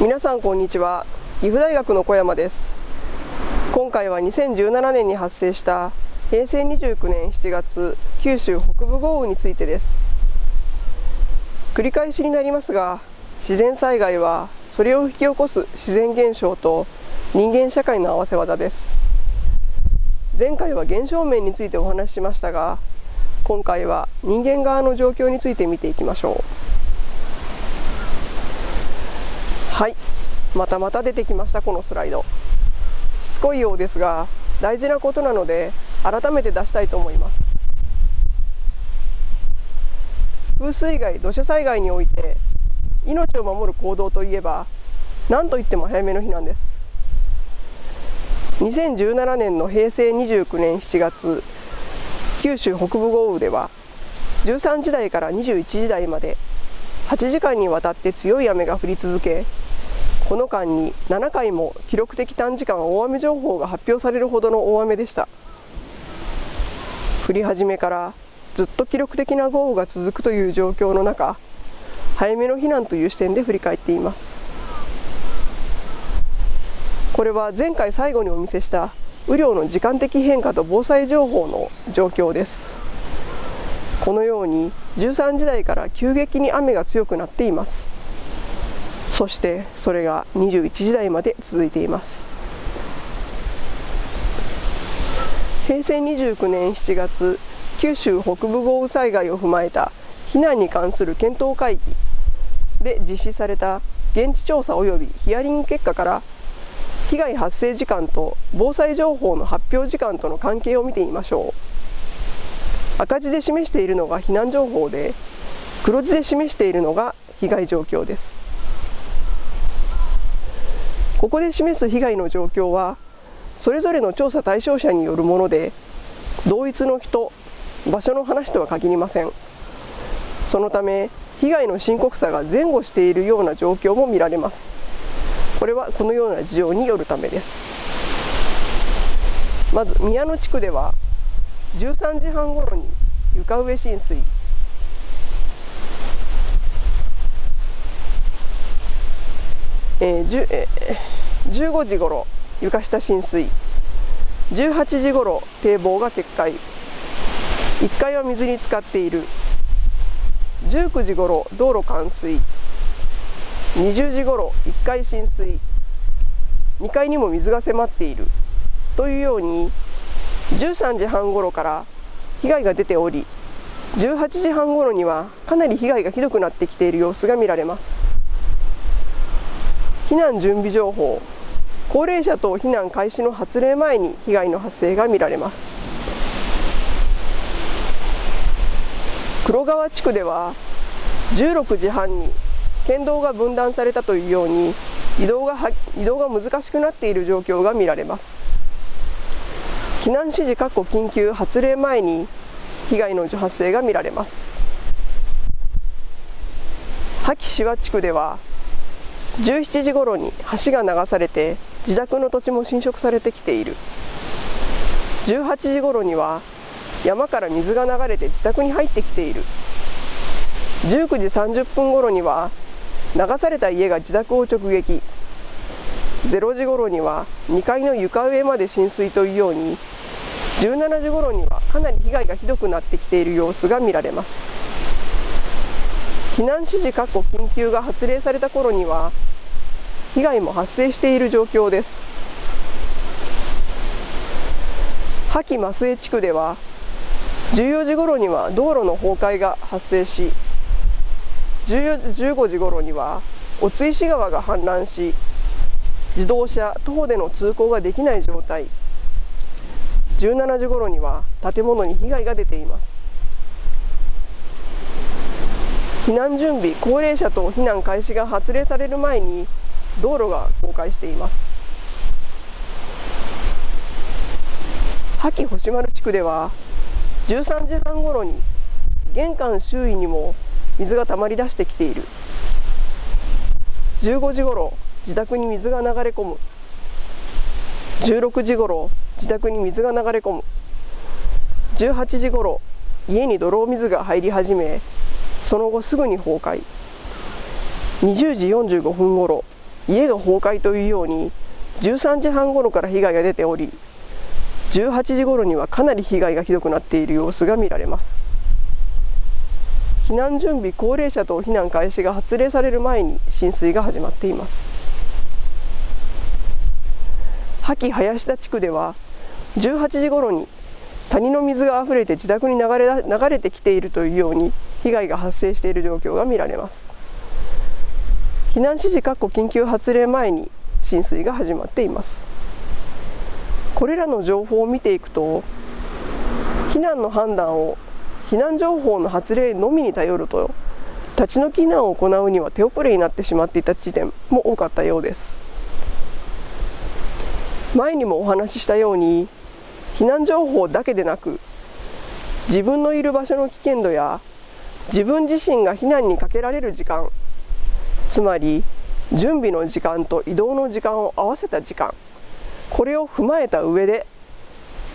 皆さんこんにちは。岐阜大学の小山です。今回は2017年に発生した平成29年7月九州北部豪雨についてです。繰り返しになりますが自然災害はそれを引き起こす自然現象と人間社会の合わせ技です。前回は現象面についてお話ししましたが今回は人間側の状況について見ていきましょうはいまたまた出てきましたこのスライド。しつこいようですが大事なことなので改めて出したいと思います。風水害土砂災害において命を守る行動といえば何といっても早めの避難です。2017年の平成29年7月九州北部豪雨では13時台から21時台まで8時間にわたって強い雨が降り続けこの間に7回も記録的短時間大雨情報が発表されるほどの大雨でした。降り始めからずっと記録的な豪雨が続くという状況の中早めの避難という視点で振り返っています。これは前回最後にお見せした雨量の時間的変化と防災情報の状況です。このように13時台から急激に雨が強くなっています。そしてそれが21時台まで続いています。平成29年7月九州北部豪雨災害を踏まえた避難に関する検討会議で実施された現地調査及びヒアリング結果から被害発生時間と防災情報の発表時間との関係を見てみましょう。赤字で示しているのが避難情報で黒字で示しているのが被害状況です。ここで示す被害の状況はそれぞれの調査対象者によるもので同一の人場所の話とは限りません。そのため被害の深刻さが前後しているような状況も見られます。これはこのような事情によるためです。まず宮野地区では13時半ごろに床上浸水。えーえー、15時ごろ床下浸水。18時ごろ堤防が決壊。1階は水に浸かっている。19時ごろ道路冠水。20時ごろ1階浸水。2階にも水が迫っている。というように13時半ごろから被害が出ており18時半ごろにはかなり被害がひどくなってきている様子が見られます。避難準備情報。高齢者等避難開始の発令前に被害の発生が見られます。黒川地区では16時半に県道が分断されたというように移動が移動が難しくなっている状況が見られます。避難指示確保緊急発令前に被害の発生が見られます。萩志和地区では17時ごろに橋が流されて自宅の土地も侵食されてきている。18時ごろには山から水が流れて自宅に入ってきている。19時30分ごろには流された家が自宅を直撃。0時ごろには2階の床上まで浸水というように17時ごろにはかなり被害がひどくなってきている様子が見られます。避難指示確保緊急が発令された頃には被害も発生している状況です。覇気増江地区では14時ごろには道路の崩壊が発生し15時ごろにはお津石川が氾濫し自動車徒歩での通行ができない状態。17時ごろには建物に被害が出ています。避難準備高齢者と避難開始が発令される前に道路が崩壊しています。覇気星丸地区では13時半ごろに玄関周囲にも水がたまり出してきている。15時ごろ自宅に水が流れ込む。16時ごろ自宅に水が流れ込む。18時ごろ家に泥水が入り始めその後すぐに崩壊。20時45分ごろ家が崩壊というように13時半ごろから被害が出ており18時ごろにはかなり被害がひどくなっている様子が見られます。避難準備高齢者等避難開始が発令される前に浸水が始まっています。萩林田地区では18時ごろに谷の水があふれて自宅に流れ流れてきているというように被害が発生している状況が見られます。避難指示かっこ緊急発令前に浸水が始まっています。これらの情報を見ていくと避難の判断を避難情報の発令のみに頼ると立ち退き避難を行うには手遅れになってしまっていた地点も多かったようです。前にもお話ししたように避難情報だけでなく自分のいる場所の危険度や自分自身が避難にかけられる時間つまり準備の時間と移動の時間を合わせた時間これを踏まえた上で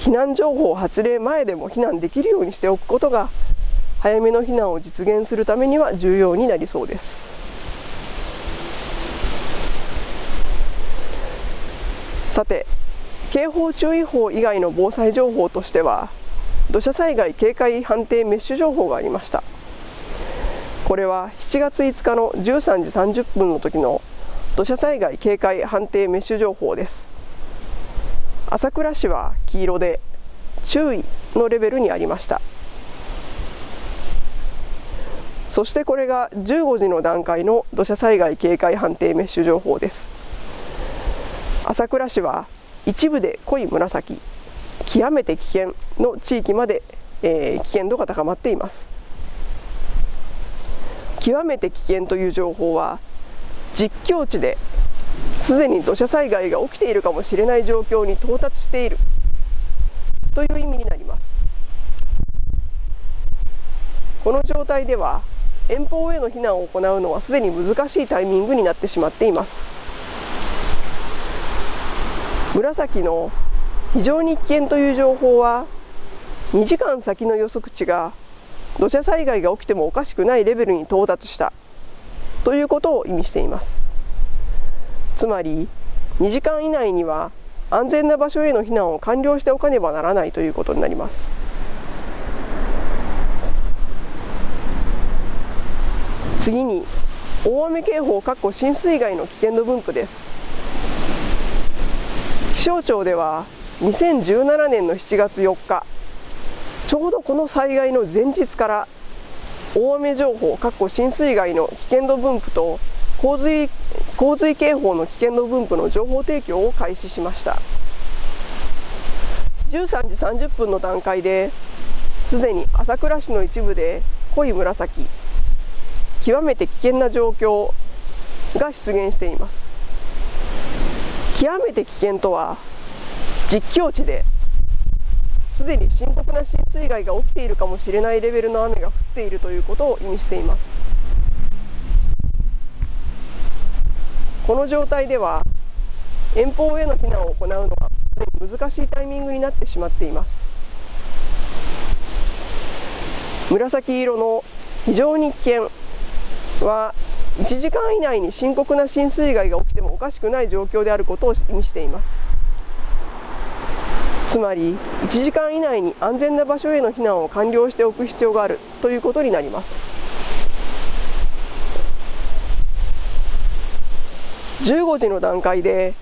避難情報発令前でも避難できるようにしておくことが早めの避難を実現するためには重要になりそうです。さて警報注意報以外の防災情報としては土砂災害警戒判定メッシュ情報がありました。これは7月5日の13時30分の時の土砂災害警戒判定メッシュ情報です。朝倉市は黄色で注意のレベルにありました。そしてこれが15時の段階の土砂災害警戒判定メッシュ情報です。朝倉市は一部で濃い紫極めて危険の地域まで、えー、危険度が高まっています。極めて危険という情報は実況地ですでに土砂災害が起きているかもしれない状況に到達している。という意味になります。この状態では遠方への避難を行うのはすでに難しいタイミングになってしまっています。紫の非常に危険という情報は2時間先の予測値が土砂災害が起きてもおかしくないレベルに到達した。ということを意味しています。つまり2時間以内には安全な場所への避難を完了しておかねばならないということになります。次に大雨警報括弧浸水害の危険度分布です。気象庁では2017年の7月4日ちょうどこの災害の前日から大雨情報、かっこ浸水害の危険度分布と洪水洪水警報の危険度分布の情報提供を開始しました。13時30分の段階ですでに朝倉市の一部で濃い紫極めて危険な状況が出現しています。極めて危険とは実況地ですでに深刻な浸水害が起きているかもしれないレベルの雨が降っているということを意味しています。この状態では遠方への避難を行うのは難しいタイミングになってしまっています。紫色の非常に危険は1時間以内に深刻な浸水害が起きてもおかしくない状況であることを意味しています。つまり1時間以内に安全な場所への避難を完了しておく必要があるということになります。15時の段階で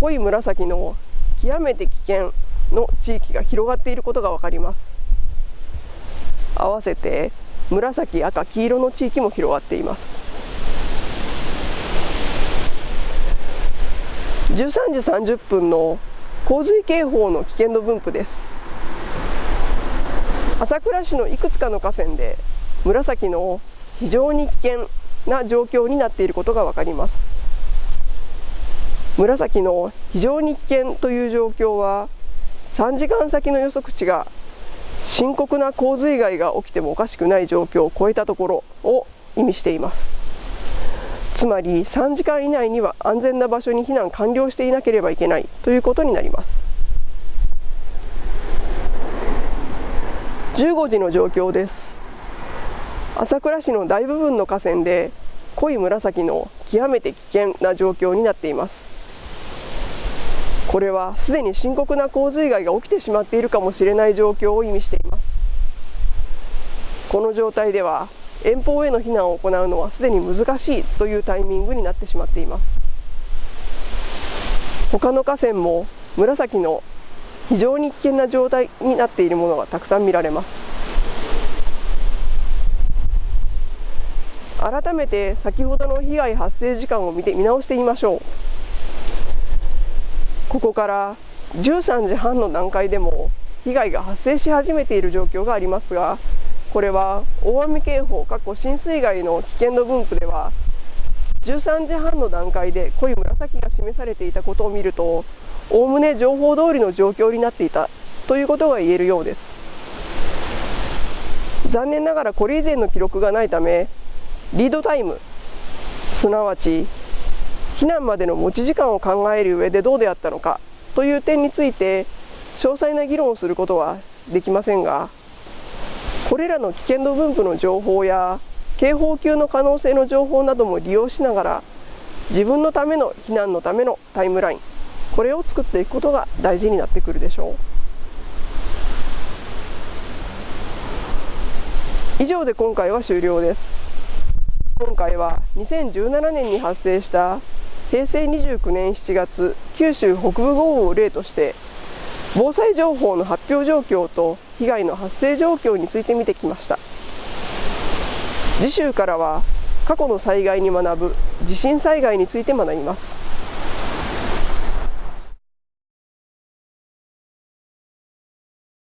濃い紫の極めて危険の地域が広がっていることが分かります。合わせて紫赤黄色の地域も広がっています。13時30分の洪水警報の危険度分布です。朝倉市のいくつかの河川で紫の非常に危険な状況になっていることが分かります。紫の非常に危険という状況は3時間先の予測値が深刻な洪水害が起きてもおかしくない状況を超えたところを意味しています。つまり3時間以内には安全な場所に避難完了していなければいけないということになります。15時の状況です。朝倉市の大部分の河川で濃い紫の極めて危険な状況になっています。これはすでに深刻な洪水害が起きてしまっているかもしれない状況を意味しています。この状態では遠方への避難を行うのはすでに難しいというタイミングになってしまっています。他の河川も紫の非常に危険な状態になっているものがたくさん見られます。改めて先ほどの被害発生時間を見て見直してみましょう。ここから13時半の段階でも被害が発生し始めている状況がありますがこれは大雨警報過去浸水害の危険度分布では13時半の段階で濃い紫が示されていたことを見るとおおむね情報通りの状況になっていたということが言えるようです。残念ながらこれ以前の記録がないためリードタイムすなわち避難までの持ち時間を考える上でどうであったのかという点について詳細な議論をすることはできませんがこれらの危険度分布の情報や警報級の可能性の情報なども利用しながら自分のための避難のためのタイムラインこれを作っていくことが大事になってくるでしょう。以上で今回は終了です。今回は2017年に発生した平成29年7月九州北部豪雨を例として防災情報の発表状況と被害の発生状況について見てきました。次週からは過去の災害に学ぶ地震災害について学びます。